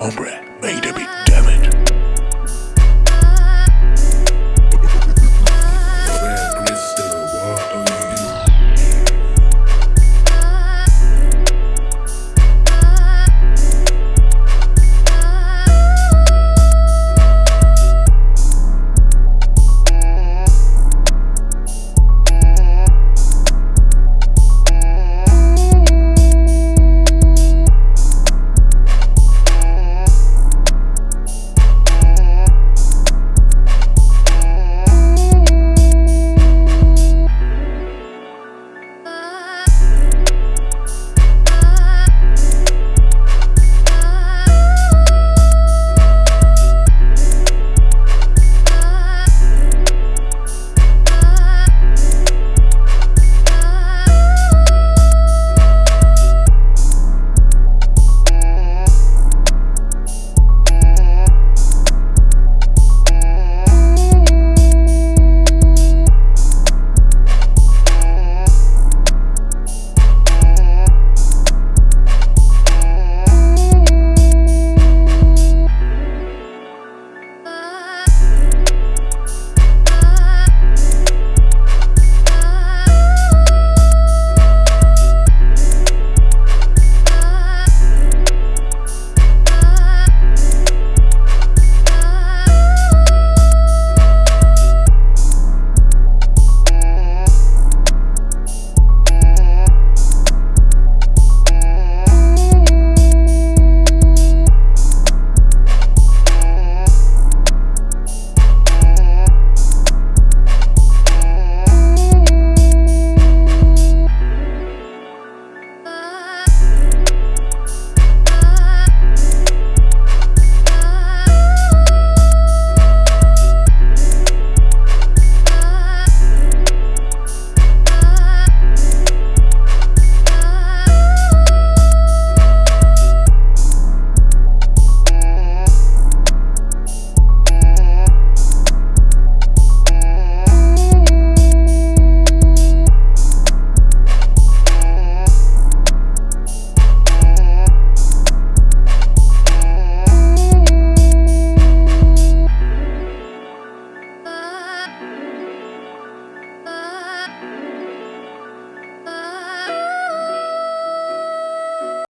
Hombre, made a big damage.